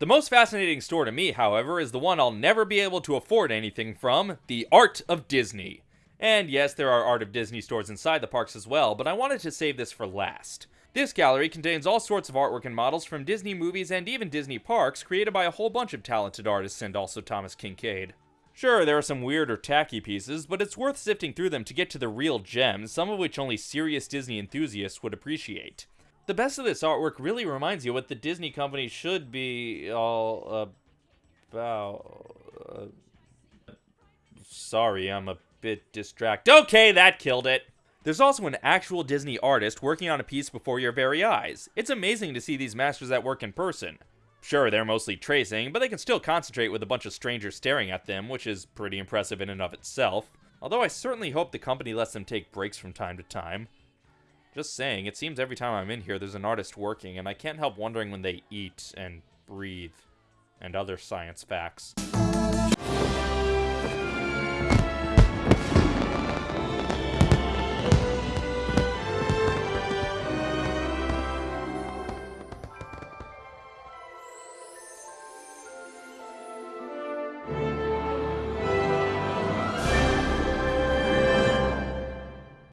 The most fascinating store to me, however, is the one I'll never be able to afford anything from the Art of Disney. And yes, there are Art of Disney stores inside the parks as well, but I wanted to save this for last. This gallery contains all sorts of artwork and models from Disney movies and even Disney parks, created by a whole bunch of talented artists and also Thomas Kinkade. Sure, there are some weird or tacky pieces, but it's worth sifting through them to get to the real gems, some of which only serious Disney enthusiasts would appreciate. The best of this artwork really reminds you what the Disney company should be all about. Uh, sorry, I'm a bit distracted. Okay, that killed it. There's also an actual Disney artist working on a piece before your very eyes. It's amazing to see these masters at work in person. Sure, they're mostly tracing, but they can still concentrate with a bunch of strangers staring at them, which is pretty impressive in and of itself. Although I certainly hope the company lets them take breaks from time to time. Just saying, it seems every time I'm in here there's an artist working, and I can't help wondering when they eat and breathe and other science facts.